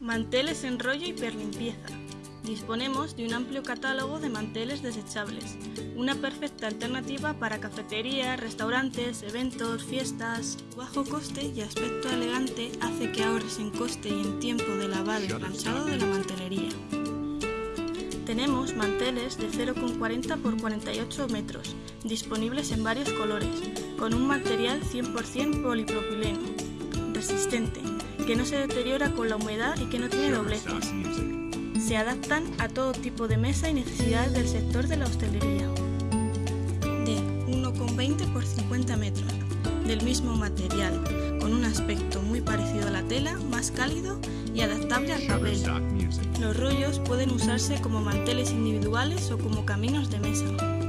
Manteles en rollo y perlimpieza. Disponemos de un amplio catálogo de manteles desechables, una perfecta alternativa para cafeterías, restaurantes, eventos, fiestas. Bajo coste y aspecto elegante hace que ahorres en coste y en tiempo de lavado y planchado de la mantelería. Tenemos manteles de 0,40 x 48 metros, disponibles en varios colores, con un material 100% polipropileno, resistente, que no se deteriora con la humedad y que no tiene dobleces. Se adaptan a todo tipo de mesa y necesidades del sector de la hostelería. De 1,20 x 50 metros, del mismo material, con un aspecto muy parecido a la tela, más cálido y adaptable al papel. Los rollos pueden usarse como manteles individuales o como caminos de mesa.